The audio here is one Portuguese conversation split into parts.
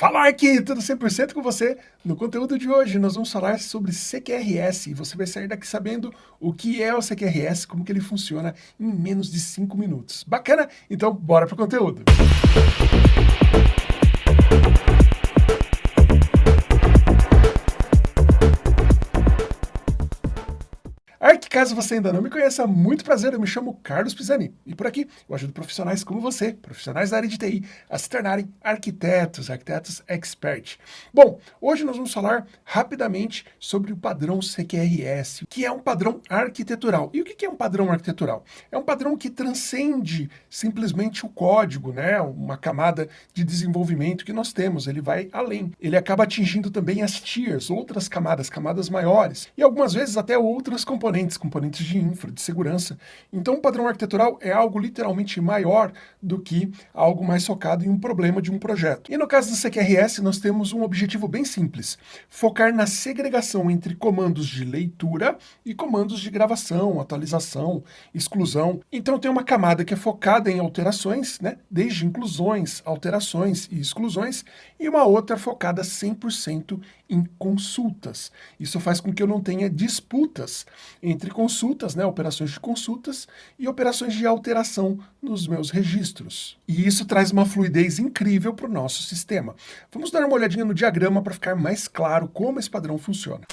Fala aqui, tudo 100% com você? No conteúdo de hoje nós vamos falar sobre CQRS e você vai sair daqui sabendo o que é o CQRS, como que ele funciona em menos de 5 minutos. Bacana? Então bora pro conteúdo. Música Caso você ainda não me conheça, muito prazer, eu me chamo Carlos Pisani e por aqui eu ajudo profissionais como você, profissionais da área de TI, a se tornarem arquitetos, arquitetos expert. Bom, hoje nós vamos falar rapidamente sobre o padrão CQRS, que é um padrão arquitetural. E o que é um padrão arquitetural? É um padrão que transcende simplesmente o código, né? uma camada de desenvolvimento que nós temos, ele vai além. Ele acaba atingindo também as tiers, outras camadas, camadas maiores, e algumas vezes até outros componentes, componentes de infra, de segurança. Então o padrão arquitetural é algo literalmente maior do que algo mais focado em um problema de um projeto. E no caso do CQRS, nós temos um objetivo bem simples, focar na segregação entre comandos de leitura e comandos de gravação, atualização, exclusão. Então tem uma camada que é focada em alterações, né, desde inclusões, alterações e exclusões, e uma outra focada 100% em consultas. Isso faz com que eu não tenha disputas entre consultas, né, operações de consultas e operações de alteração nos meus registros. E isso traz uma fluidez incrível para o nosso sistema. Vamos dar uma olhadinha no diagrama para ficar mais claro como esse padrão funciona.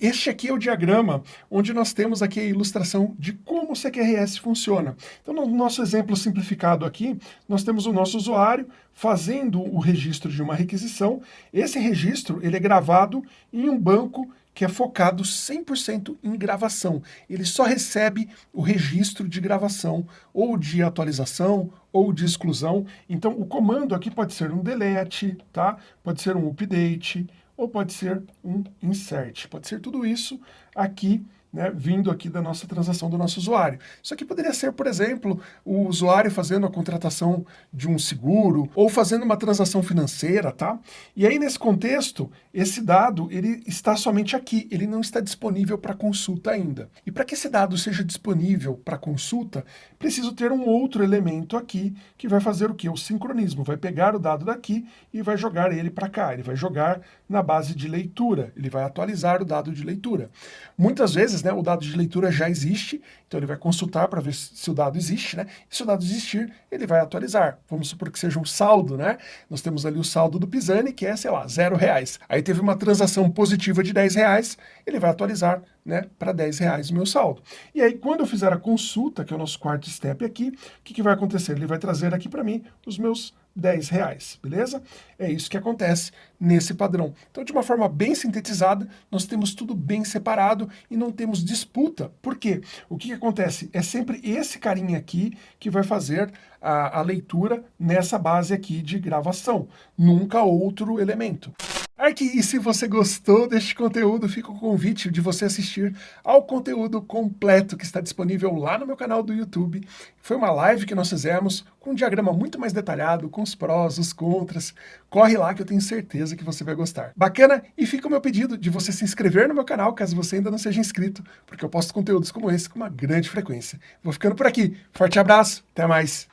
Este aqui é o diagrama onde nós temos aqui a ilustração de como o CQRS funciona. Então, no nosso exemplo simplificado aqui, nós temos o nosso usuário fazendo o registro de uma requisição. Esse registro ele é gravado em um banco que é focado 100% em gravação. Ele só recebe o registro de gravação, ou de atualização, ou de exclusão. Então, o comando aqui pode ser um delete, tá? pode ser um update, ou pode ser um insert. Pode ser tudo isso aqui né, vindo aqui da nossa transação do nosso usuário. Isso aqui poderia ser, por exemplo, o usuário fazendo a contratação de um seguro ou fazendo uma transação financeira, tá? E aí, nesse contexto, esse dado ele está somente aqui, ele não está disponível para consulta ainda. E para que esse dado seja disponível para consulta, preciso ter um outro elemento aqui que vai fazer o que? O sincronismo, vai pegar o dado daqui e vai jogar ele para cá, ele vai jogar na base de leitura, ele vai atualizar o dado de leitura. Muitas vezes vezes né, o dado de leitura já existe, então ele vai consultar para ver se o dado existe, né? E se o dado existir, ele vai atualizar. Vamos supor que seja um saldo, né? Nós temos ali o saldo do Pisani, que é, sei lá, zero reais. Aí teve uma transação positiva de 10 reais, ele vai atualizar né, para 10 reais o meu saldo. E aí, quando eu fizer a consulta, que é o nosso quarto step aqui, o que, que vai acontecer? Ele vai trazer aqui para mim os meus 10 reais, beleza? É isso que acontece nesse padrão. Então, de uma forma bem sintetizada, nós temos tudo bem separado e não temos disputa. Por quê? O que, que acontece? É sempre esse carinha aqui que vai fazer a, a leitura nessa base aqui de gravação, nunca outro elemento. Ark, e se você gostou deste conteúdo, fica o convite de você assistir ao conteúdo completo que está disponível lá no meu canal do YouTube. Foi uma live que nós fizemos com um diagrama muito mais detalhado, com os prós, os contras. Corre lá que eu tenho certeza que você vai gostar. Bacana? E fica o meu pedido de você se inscrever no meu canal, caso você ainda não seja inscrito, porque eu posto conteúdos como esse com uma grande frequência. Vou ficando por aqui. Forte abraço, até mais!